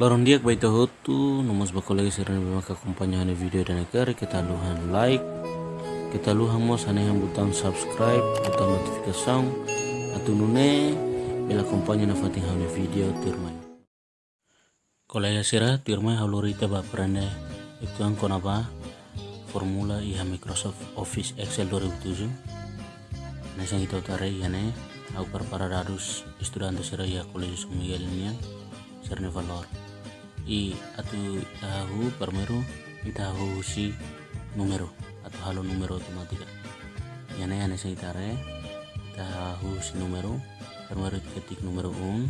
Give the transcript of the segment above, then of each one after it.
Lorong dia baita hotu nomos bakolegi serana bemaka kompanyahan video dan negara kita luhan like kita luhan mos yang butang subscribe butang notifikasi atau nune bela kompanya na fating hanya video tirmai. Kolega sira tirmai halurita baprande itu ang konaba formula iha Microsoft Office Excel 2007 nasa ito tare yane au para dadus estudante sira ya Colegio Miguel nian serne valor i atu tahu permeru i tahu si numero atau halo numero otomatika. Yana yana saya tare tahu si numero permeru ketik numero un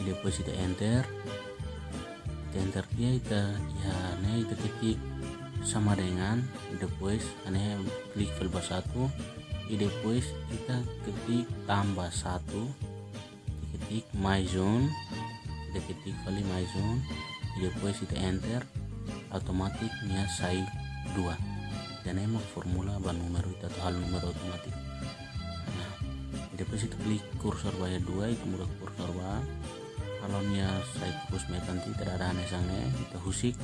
i depois ita enter ita enter dia ita ya ne ita ketik sama dengan depois ane klik file satu i depois kita ketik tambah satu ketik my zone kita ketik kali my zone depois kita enter otomatis nya sai dua. Dan emang formula ban numero itu atau hal numero otomatis nah depois itu klik kursor bayar dua itu mudah kursor kalau nya sai terus metan tidak ada aneh sange kita husik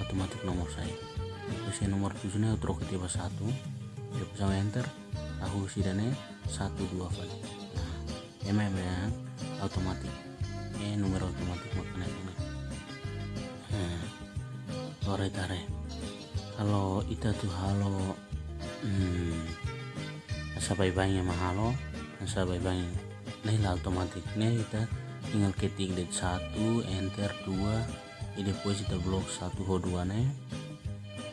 otomatis nomor saya depois nomor tujuhnya terus ketiba satu depois sama enter tahu si dane satu dua kali. Nah emang ya otomatis ini numero otomatis makanya ini hmm. tare. Kalau itu tuh halo. Hmm, asa bye bye mah halo? Asa bye nih lah otomatis. Nih kita tinggal ketik date satu enter dua. Ini depois kita blok satu ho dua nih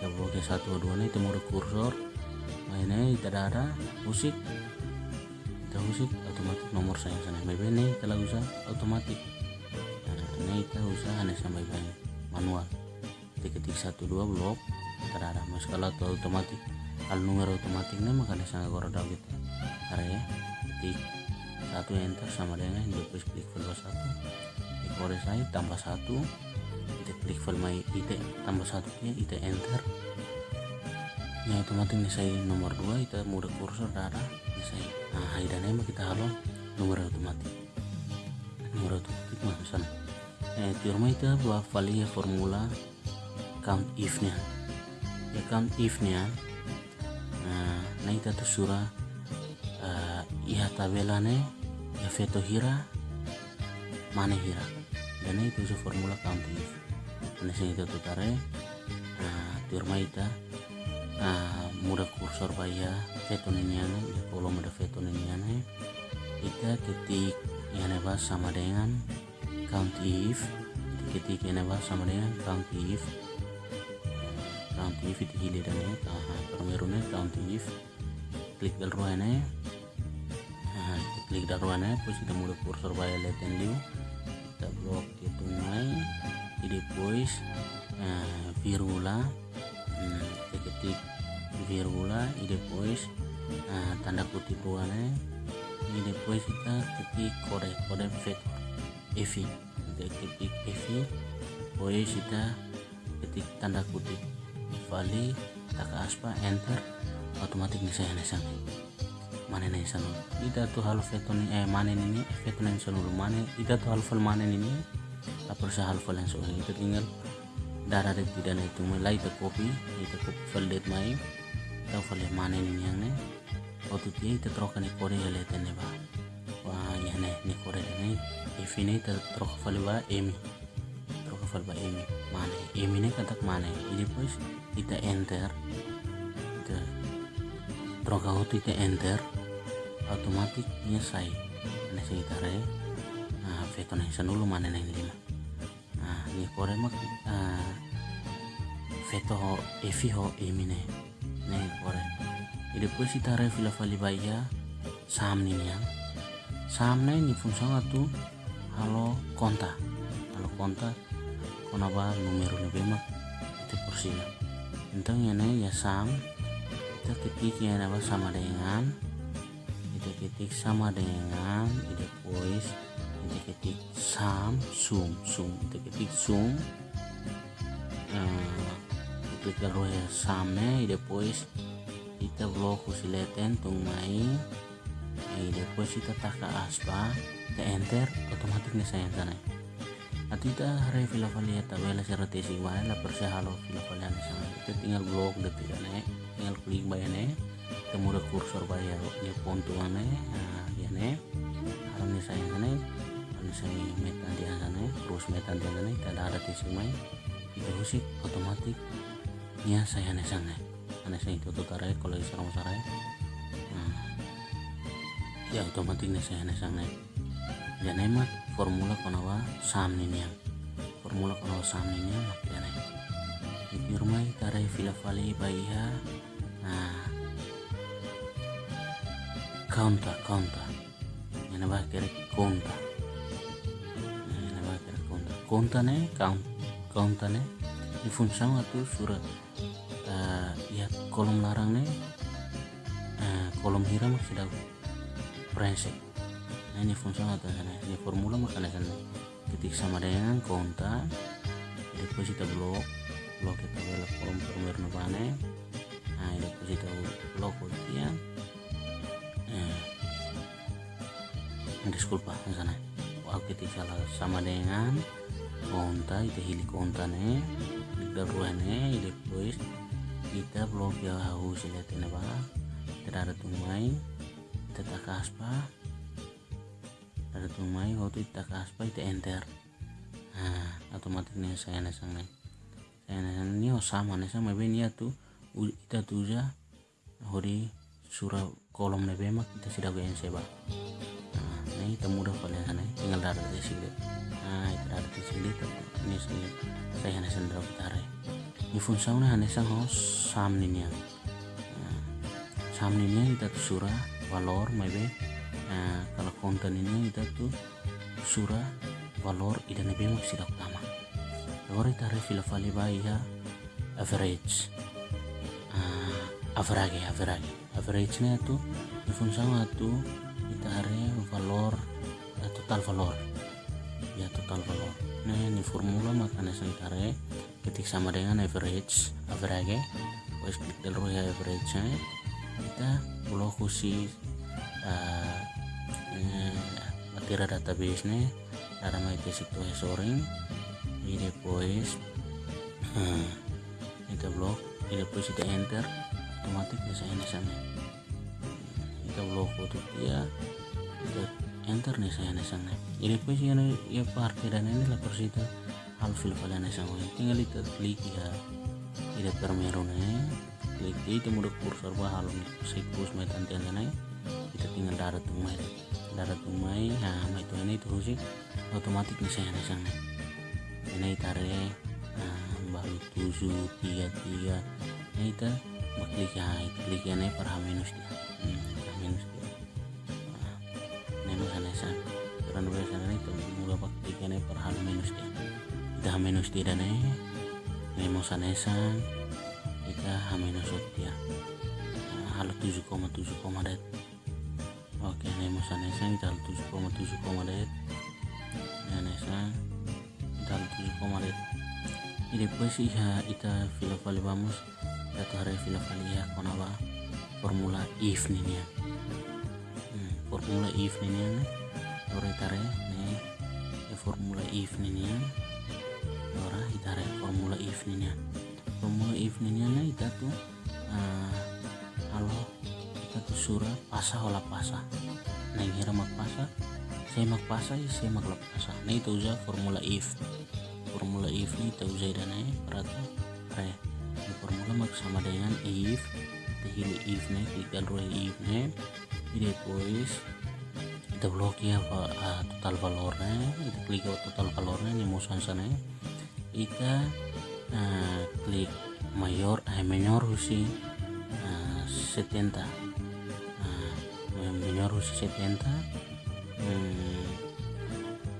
kita blok satu ho dua nih mau kursor mainnya kita ada musik kita musik otomatis nomor saya sana bye nih kalau usah otomatis. Nah kita usaha hanya sampai banyak manual. Ketik satu dua blok terada mas kalau atau otomatis kalau nomor otomatis ini makanya sangat korda gitu. Area ketik satu enter sama dengan depois klik file satu. Kode saya tambah satu. Kita klik file my it tambah satu ya it enter. Ya otomatis ini saya nomor dua itu mudah kursor darah saya nah ini kita halo nomor otomatis nomor otomatis sana. Eh, firma itu buat valia formula count if nya ya count if nya nah, nah itu tuh surah uh, iha tabelane ya veto hira mana hira. Dan itu su formula count if. Nah sini itu tuh tare nah firma itu nah mudah kursor baya veto ninyane ya kalau ada veto ninyane kita ketik yang sama dengan count if. Ketik yang apa sama dengan count if. Count if itu hilir dan ya permerune count if. Klik dal ruane nah klik dal ruane terus kita mulai kursor bayar leten liu kita blok itu mai jadi depois uh, virgula hmm, kita ketik virgula i depois uh, tanda kutip ruane i depois kita ketik kode kode vektor EV kita ketik EV pois kita ketik tanda kutip. Vali tak aspa enter otomatis bisa yang nesang mana nih sana tuh hal veton eh mana ini veton yang sana mana kita tuh hal mana ini tak perlu hal yang sana itu tinggal darah tidak itu mulai copy kita copy file date kita file mana ini yang nih waktu dia kita terokan kode ya lihat nih bah wah ya nih nih kode nih ifine ta troca falba emi troca falba emi mana emi ne katak mana ini pues kita enter. Kita troca hotu kita enter. Otomatis nya sai. Ana sing tare nah veto na dulu mana na lima. Nah ni kore mak uh, veto ho efi ho emi ne kita re fila fali baya sam ni yang sam na ini fungsi tuh. Halo konta. Halo konta. Konaba numero ni bema itu porsinya tentang ini ya sam kita ketik ya apa? Sama dengan. Kita ketik sama dengan. Ide voice kita ketik sam sum sum. Kita ketik sum. Uh, ya samnya ide voice kita blok usileten tung mai ide voice kita tak aspa kita enter otomatis nih saya sana Atita hari fila falia tabela sera tesi mana la persia halo fila falia sama itu tinggal blok detik ane tinggal klik bayane temu kursor bayar ya pontu ane ya ne halo ni saya ane halo saya metan dia sana terus metan dia ane tidak ada tesi mai itu sih otomatis ya saya ane sana ane saya itu tuh tarai kalau di sarang sarai ya. Otomatis nih saya ane sana ya nemat formula konawa samninya formula konawa samninya makanya ifirmai tarai fila fali baiha nah kaunta kaunta. Yana ba kere konta yana ba kere konta konta ne count kaunta ne. Di função atau surat ya kolom larang ne uh, kolom hiram sudah brengsek nah ini fungsi atau sana. Ini formula makanya sana. Ketik sama dengan konta deposita blok blok kita belok kolom formulir nubane nah deposita blok dia eh disculpa sana. Waktu ketik salah sama dengan konta itu hili konta ne klik daruane depois kita blok ya harus lihat ini pak tidak ada tumai tak kaspa. Ada tumai waktu kita kaspa itu enter. Nah otomatis nih saya nih saya nesang ini oh sama nih sama ini ya tuh. Kita tuh ya hori surah kolom nih bemak kita sudah gue seba nah ini kita mudah kalian sana tinggal dari di sini. Nah itu dari di sini ini saya nesang dari fungsi nih nesang oh sam ya. Nih kita tuh surah valor maybe. Nah kalau konten ini kita tuh surah valor idan nabi sila utama valor itu hari fila fali ya. Average. Uh, average average. Average nya ifun sama tuh kita hari valor uh, total valor. Ya total valor. Nah ini formula makanya saya tarik ketik sama dengan average average Wes ya average nya kita blok khusus uh, materi database nih cara mai situ soring e depois uh, kita blok e depois kita enter otomatis bisa ini sana. Kita blok foto dia kita enter nih saya sana e depois ya ya parkir dan ini lah persita hal fil kalian sama tinggal kita klik ya. Ida permeron klik itu mudah kursor bah hal siklus metan tiang kita tinggal darat tumai darat tumai nah mai itu ini itu sih otomatis bisa yang sana ini tare nah baru tujuh tiga tiga ini kita baklik ya klik ya per h minus dia. Hmm, minus dia. Nah, ini sana sana karena dua sana itu mulai baklik ya per h minus dia. Kita h minus dia dan ini mau sana kita h minus dia halo 7,7 det. Oke ini masa nesa kita 7,7 det. Ya nesa kita 7 det. Y después ya ita fila fali vamos atau hari fila fali ya konaba formula if nih ya hmm, formula if nih ora itare nih ya formula if nih ya. Ora itare formula if nih ya. Formula if nih ya ita tuh uh, kita tuh surah pasa olah pasa. Nah ngira mak pasa saya mak pasa ya saya mak pasa. Nah itu udah formula if formula if ini kita udah dan ya perhati kayak ini formula mak sama dengan if pilih if nih klik dulu if nih ini depois blok ya uh, total valornya kita klik total valornya ini mau sana kita uh, klik mayor eh menor sih uh, 70 menor usia 70 hmm,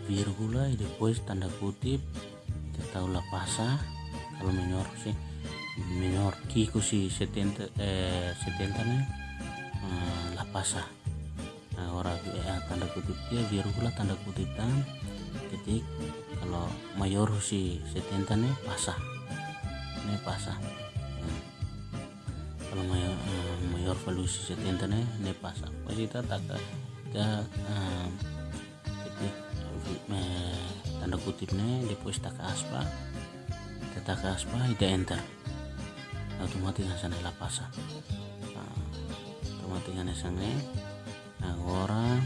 virgula y después tanda kutip. Kita tahu la pasa kalau menor sih menor kiko si 70 eh 70 nih eh, la pasa eh, tanda kutip. Dia virgula tanda kutip tan ketik kalau mayor si 70 nih pasa ini pasa kalau mayor uh, mayor valusi setenta ne ne pasa pasti kita tak kita uh, ketik uh, tanda kutip ne depois taka aspa. Taka aspa ida enter. Automatis sana la pasa automatis ngane sana agora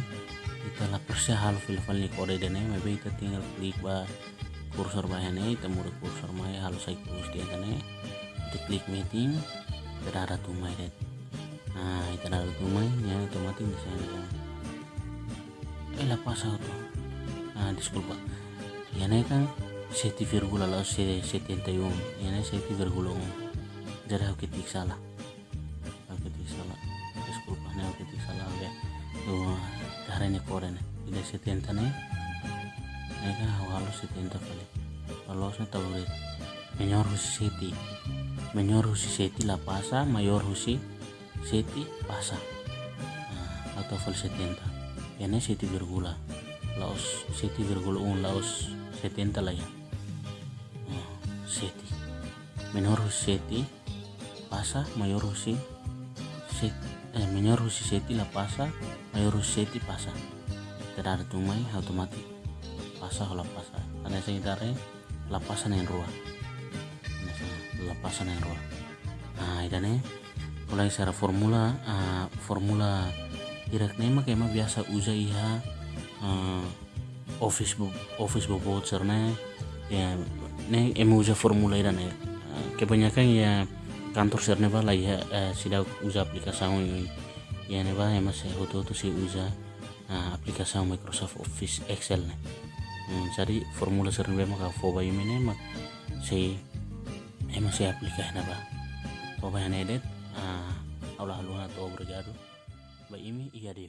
kita la persia hal ni kode dene maybe kita tinggal klik ba kursor bahane kita mudah kursor mai hal sai kurus dia kane kita klik meeting kita ada tumai det nah kita ada tumai ya otomatis di sana eh la pasa auto ah disculpa. Ya kan 7,8 71 yana 7,1 jadi aku ketik salah ini kore nih tidak setenta nih ini kan awal setenta kali tahu deh menyor husi seti menyor husi seti la pasa mayor husi seti pasa. Nah, atau full setenta ini seti virgula laos seti virgula un laos setenta lah ya. Oh, seti menor seti pasa mayor husi set eh menor husi seti la pasa mayor husi seti pasa ada tumai otomatis pasa la pasa ada sekitarnya la pasa yang ruah. La pasa yang ruah. Nah ini mulai secara formula uh, formula direct name kayak biasa uja iha uh, office bu office bu voucher ne ya ne emu usa formula ida ne kebanyakan ya kantor serne bala ya uh, sida aplikasi ini ya ne ya masih hoto to si uh, aplikasi Microsoft Office Excel ne. Hmm, jadi formula serne ba maka foba ini ne mak si ema si aplikasi na ba foba ya ne det uh, Allah Allah atau berjadu. Ba ini iya deh